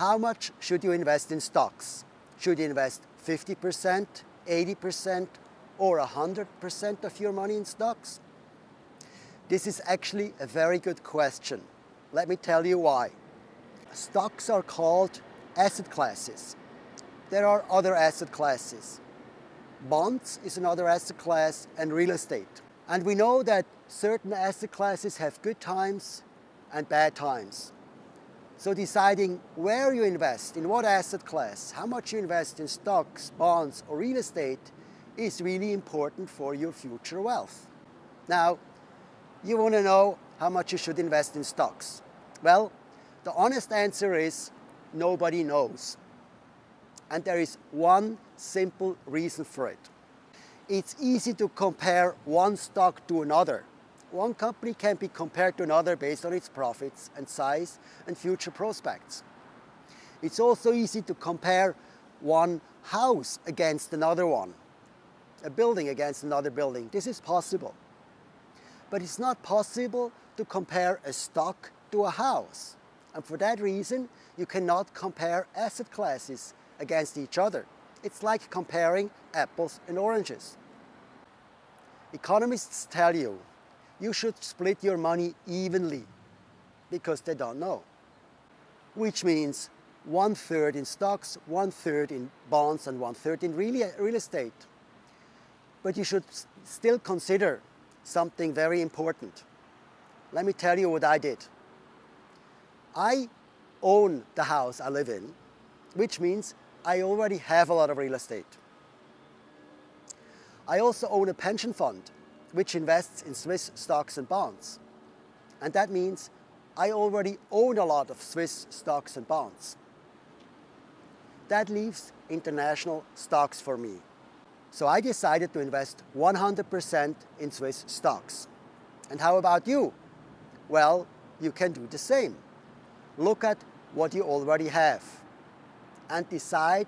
How much should you invest in stocks? Should you invest 50%, 80% or 100% of your money in stocks? This is actually a very good question. Let me tell you why. Stocks are called asset classes. There are other asset classes. Bonds is another asset class and real estate. And we know that certain asset classes have good times and bad times. So deciding where you invest, in what asset class, how much you invest in stocks, bonds or real estate is really important for your future wealth. Now, you want to know how much you should invest in stocks. Well, the honest answer is nobody knows. And there is one simple reason for it. It's easy to compare one stock to another. One company can be compared to another based on its profits and size and future prospects. It's also easy to compare one house against another one, a building against another building. This is possible. But it's not possible to compare a stock to a house. And for that reason, you cannot compare asset classes against each other. It's like comparing apples and oranges. Economists tell you you should split your money evenly because they don't know. Which means one third in stocks, one third in bonds and one third in real estate. But you should still consider something very important. Let me tell you what I did. I own the house I live in, which means I already have a lot of real estate. I also own a pension fund, which invests in Swiss stocks and bonds. And that means I already own a lot of Swiss stocks and bonds. That leaves international stocks for me. So I decided to invest 100% in Swiss stocks. And how about you? Well, you can do the same. Look at what you already have and decide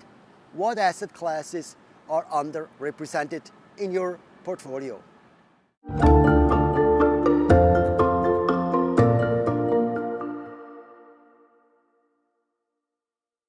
what asset classes are underrepresented in your portfolio. Bye.